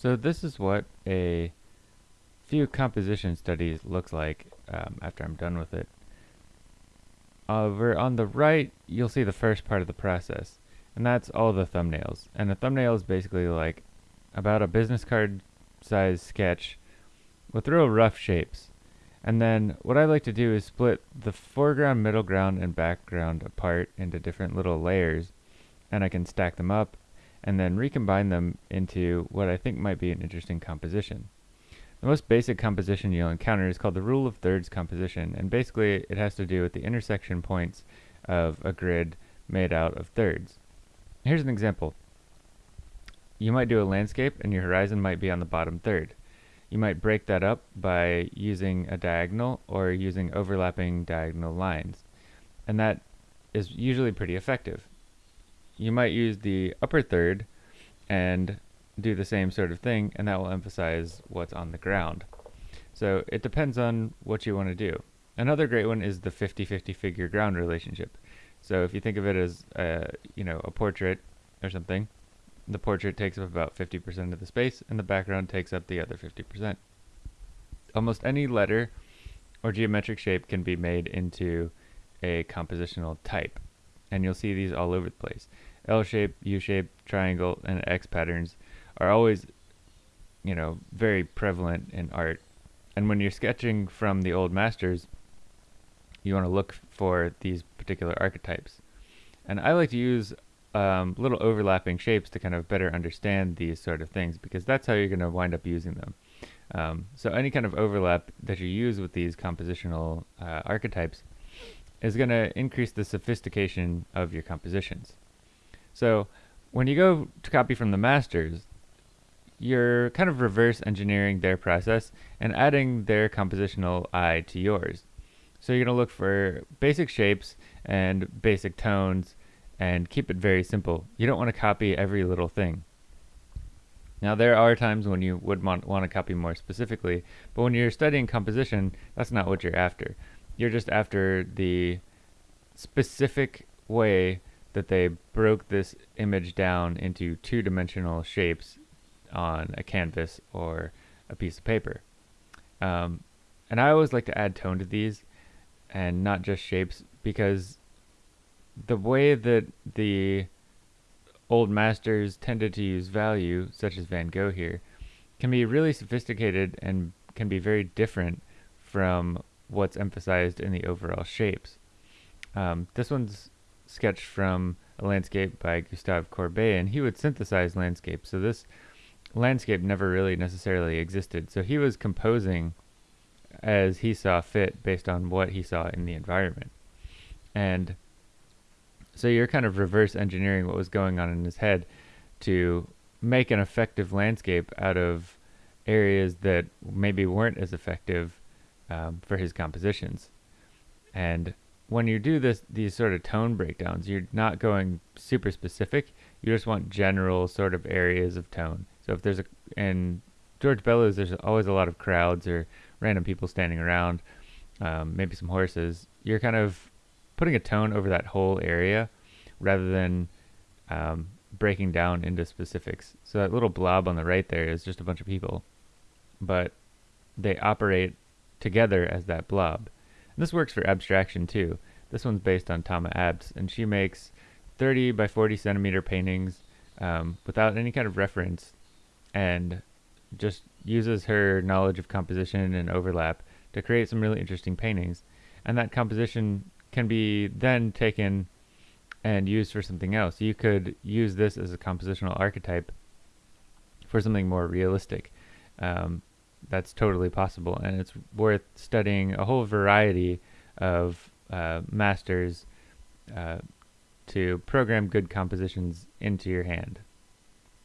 So this is what a few composition studies looks like um, after I'm done with it. Over on the right, you'll see the first part of the process, and that's all the thumbnails. And a thumbnail is basically like about a business card size sketch with real rough shapes. And then what I like to do is split the foreground, middle ground, and background apart into different little layers. And I can stack them up and then recombine them into what I think might be an interesting composition. The most basic composition you'll encounter is called the rule of thirds composition, and basically it has to do with the intersection points of a grid made out of thirds. Here's an example. You might do a landscape and your horizon might be on the bottom third. You might break that up by using a diagonal or using overlapping diagonal lines. And that is usually pretty effective. You might use the upper third and do the same sort of thing, and that will emphasize what's on the ground. So it depends on what you want to do. Another great one is the 50-50 figure ground relationship. So if you think of it as, a, you know, a portrait or something, the portrait takes up about 50% of the space, and the background takes up the other 50%. Almost any letter or geometric shape can be made into a compositional type, and you'll see these all over the place. L shape, U shape, triangle, and X patterns are always, you know, very prevalent in art. And when you're sketching from the old masters, you want to look for these particular archetypes. And I like to use um, little overlapping shapes to kind of better understand these sort of things because that's how you're going to wind up using them. Um, so any kind of overlap that you use with these compositional uh, archetypes is going to increase the sophistication of your compositions. So when you go to copy from the masters, you're kind of reverse engineering their process and adding their compositional eye to yours. So you're going to look for basic shapes and basic tones and keep it very simple. You don't want to copy every little thing. Now there are times when you would want, to copy more specifically, but when you're studying composition, that's not what you're after. You're just after the specific way that they broke this image down into two-dimensional shapes on a canvas or a piece of paper. Um, and I always like to add tone to these and not just shapes because the way that the old masters tended to use value, such as Van Gogh here, can be really sophisticated and can be very different from what's emphasized in the overall shapes. Um, this one's sketched from a landscape by Gustave Courbet, and he would synthesize landscapes. So this landscape never really necessarily existed. So he was composing as he saw fit based on what he saw in the environment. And so you're kind of reverse engineering what was going on in his head to make an effective landscape out of areas that maybe weren't as effective um, for his compositions. And when you do this, these sort of tone breakdowns, you're not going super specific. You just want general sort of areas of tone. So if there's a, in George Bellows, there's always a lot of crowds or random people standing around, um, maybe some horses. You're kind of putting a tone over that whole area rather than um, breaking down into specifics. So that little blob on the right there is just a bunch of people, but they operate together as that blob. And this works for abstraction too. This one's based on Tomma Abts, and she makes 30 by 40 centimeter paintings um, without any kind of reference and just uses her knowledge of composition and overlap to create some really interesting paintings. And that composition can be then taken and used for something else. You could use this as a compositional archetype for something more realistic. Um, that's totally possible, and it's worth studying a whole variety of uh, masters uh, to program good compositions into your hand.